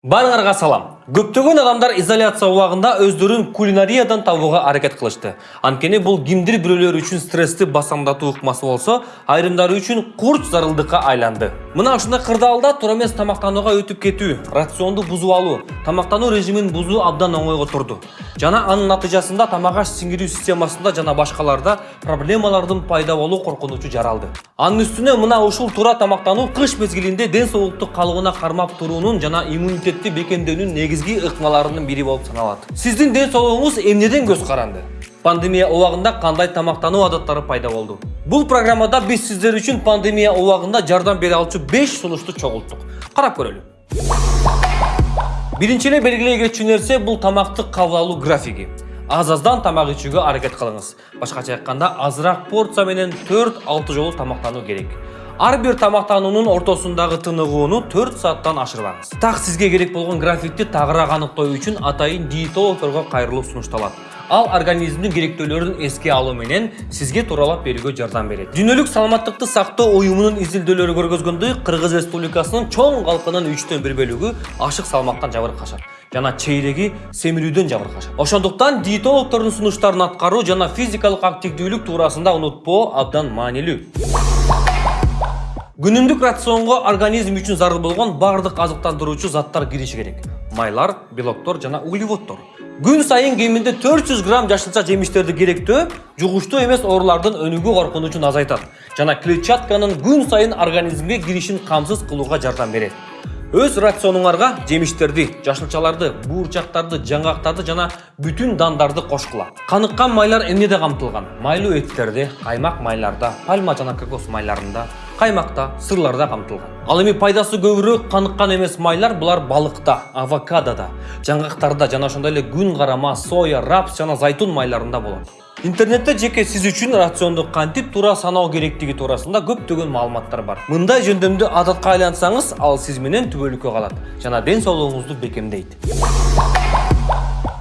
Барыңарға салам. Көптөгөн адамдар изоляция убагында өздөрүн кулинариядан табууга аракет кылышты. Анткени бул кимдир бирөөлөр үчүн стрессти басамдатуу ыкмасы болсо, айрымдары үчүн курч зарылдыкка айланды. Мына ушундай кырдаалда туура эмес тамактанууга өтүп кетүү, рационду бузуп алуу, тамактануу режимин бузуу абдан оңойго турду. Жана анын натыйжасында тамак аш сиңирүү системасында жана башкаларда проблемалардын пайда болуу коркунучу жаралды. Анын үстүнө мына ушул туура тамактануу кыш мезгилинде ден соолукту калыбына кармап туруунун жана иммунитетти бекемдөөнүн негизги ыкмаларынын бири болуп саналат. Сиздин ден соолугуңуз эмнеден көз каранды? Пандемия убагында кандай тамактануу адаттары пайда болду? Бул программада биз сиздер үчүн пандемия убагында жардам бере алчу 5 сунушту чогулттук. Карап көрөлү. Биринчи эле белгилей кетчү нерсе бул тамакты кабыл алуу графиги. Аз-аздан тамак ичүүгө аракет кылыңыз. Башкача айтканда, азыраак порция менен 4-6 жолу тамактануу керек. Ар бир тамактануунун ортосундагы тыныгууну 4 сааттан ашырбаңыз. Так сизге керек болгон графикти тагыраак аныктоо үчүн атайын диетологторго кайрылуу сунушталат. Ал организмдин керектөөлөрүн эске алуу менен сизге тууралап берүүгө жардам берет. Дүйнөлүк саламаттыкты сактоо уюмунун изилдөөлөрү көргөзгөндөй, Кыргыз Республикасынын чоң калкынын 3төн 1 бөлүгү ашык салмактан жабыркашат жана чейреги семирүүдөн жабыркашат. Ошондуктан диетологтордун сунуштарын аткаруу жана физикалык активдүүлүк туурасында унутпоо абдан маанилүү. Күнүмдүк рационго организм үчүн зарыл болгон бардык азыктандыруучу заттар кириши керек. Майлар, белоктор жана углеводдор. Күн сайын кеминде 400 грамм жашылча жемиштерди керектөө жугуштуу эмес оорулардын өнүгүү коркунучун азайтат жана клетчатканын күн сайын организмге киришин камсыз кылууга жардам берет. Өз рационуңарга жемиштерди, жашылчаларды, буурчактарды, жаңгактарды жана бүтүн дандарды кошкула. Каныккан майлар эмнеде камтылган? Майлуу эттерде, каймак майларда, пальма жана кокос майларында, каймакта, сырларда камтылган. Ал эми пайдасы көбүрөөк каныккан эмес майлар булар балыкта, авокадода, жаңгактарда жана ошондой эле күн карама, соя, рапс жана зайтун майларында болот. Интернетте жеке сиз үчүн рационду кантип туура саноо керектиги туурасында көптөгөн маалыматтар бар. Мындай жөндөмдү адатка айлансаңыз, ал сиз менен түбөлүккө калат жана ден соолугуңузду бекемдейт.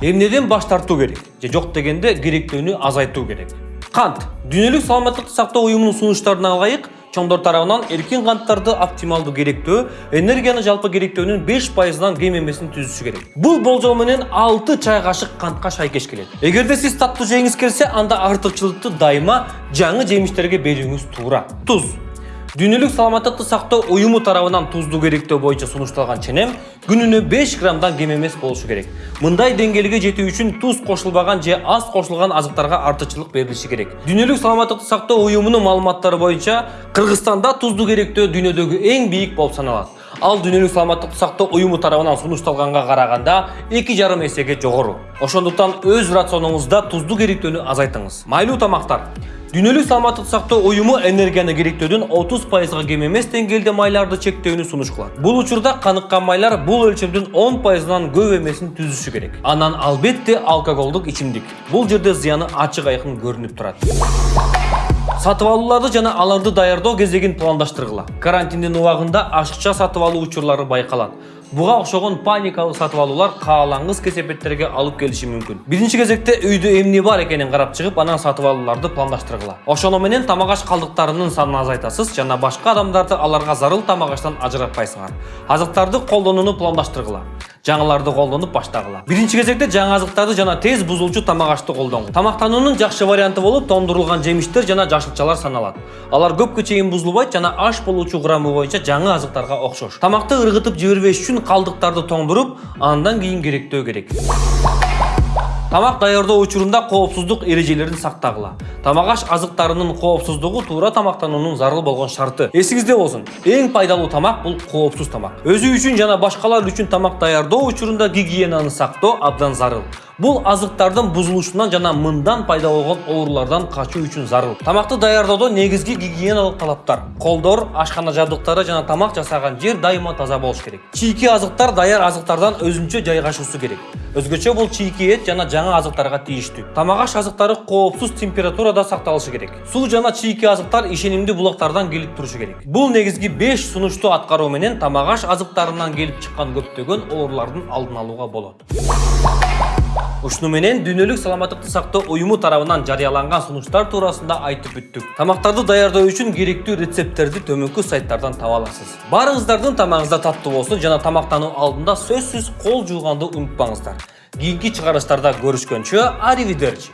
Эмнеден баш тартуу керек? Же жок дегенде керектөөнү азайтуу керек. Кант. Дүйнөлүк саламаттыкты сактоо уюмунун сунуштарына алайык, чоңдор тарабынан эркин канттарды оптималдуу керектөө энергияны жалпы керектөөнүн 5%нан кем эмесин түзүшү керек. Бул болжол менен 6 чай кашык кантка шайкеш келет. Эгерде сиз таттуу жегиңиз келсе, анда артыкчылыкты дайыма жаңы жемиштерге берүүңүз туура. Туз Дүйнөлүк саламаттыкты сактоо уюму тарабынан туздуу керектөө боюнча сунушталган ченем күнүнө 5 граммдан кем эмес болушу керек. Мындай деңгээлге жетүү үчүн туз кошулбаган же аз кошулган азыктарга артыкчылык берилиши керек. Дүйнөлүк саламаттыкты сактоо уюмунун маалыматтары боюнча Кыргызстанда туздуу керектөө дүйнөдөгү эң бийик болуп саналат. Ал дүйнөлүк саламаттыкты сактоо уюму тарабынан сунушталганга караганда 2,5 эсеге жогору. Ошондуктан өз рационуңузда туздуу керектөөнү азайтыңыз. Майлуу тамактар Дүйнөлүк саламаттыкты сактоо уюму энергияны керектөөдөн 30%га кем эмес деңгээлде майларды чектөөнү сунуш кылат. Бул учурда каныккан майлар бул өлчөмдүн 10%нан көп эмесин түзүшү керек. Анан албетте алкоголдук ичимдик. Бул жерде зыяны ачык айкын көрүнүп турат. Сатып алууларды жана аларды даярдоо кезегин пландаштыргыла. Карантиндин убагында ашыкча сатып алуу учурлары байкалат. Буга окшогон паникалык сатып алуулар каалангыс кесепеттерге алып келиши мүмкүн. Биринчи кезекте үйдө эмне бар экенин карап чыгып анан сатып алууларды пландаштыргыла. Ошону менен тамак аш калдыктарынын санын азайтасыз жана башка адамдарды аларга зарыл тамак аштан ажыратпайсыңар. Азыктарды колдонууну пландаштыргыла. Жаңыларды колдонуп баштагыла. Биринчи кезекте жаңы азыктарды жана тез бузулчу тамак ашты колдоңуз тамактануунун жакшы варианты болуп тоңдурулган жемиштер жана жашылчалар саналат. Алар көпкө чейин бузулбайт жана аш болуучу курамы боюнча жаңы азыктарга окшош. Тамакты ыргытып жибербеш үчүн калдыктарды тоңдуруп андан кийин керектөө керек тамак даярдоо учурунда коопсуздук эрежелерин сактагыла. Тамак аш азыктарынын коопсуздугу туура тамактануунун зарыл болгон шарты. Эсиңизде болсун. Эң пайдалуу тамак бул коопсуз тамак. Өзү үчүн жана башкалар үчүн тамак даярдоо учурунда гигиенаны сактоо абдан зарыл бул азыктардын бузулушунан жана мындан пайда болгон оорулардан качуу үчүн зарыл. Тамакты даярдоодо негизги гигиеналык талаптар колдор ашкана жабдыктары жана тамак жасаган жер дайыма таза болуш керек. Чийки азыктар даяр азыктардан өзүнчө жайгашуусу керек. Өзгөчө бул чийки эт жана жаңы азыктарга тийиштүү. Тамак аш азыктары коопсуз температурада сакталышы керек. Суу жана чийки азыктар ишенимдүү булактардан келип турушу керек. Бул негизги 5 сунушту аткаруу менен тамак аш азыктарынан келип чыккан көптөгөн оорулардын алдын алууга болот ушуну менен дүйнөлүк саламаттыкты сактоо уюму тарабынан жарыяланган сунуштар туурасында айтып бүттүк тамактарды даярдоо үчүн керектүү рецепттерди төмөнкү сайттардан таба аласыз. Баарыңыздардын тамагыңыздар таттуу болсун жана тамактануу алдында сөзсүз кол жууганды унутпаңыздар. Кийинки чыгарылыштарда көрүшкөнчө аривидерчи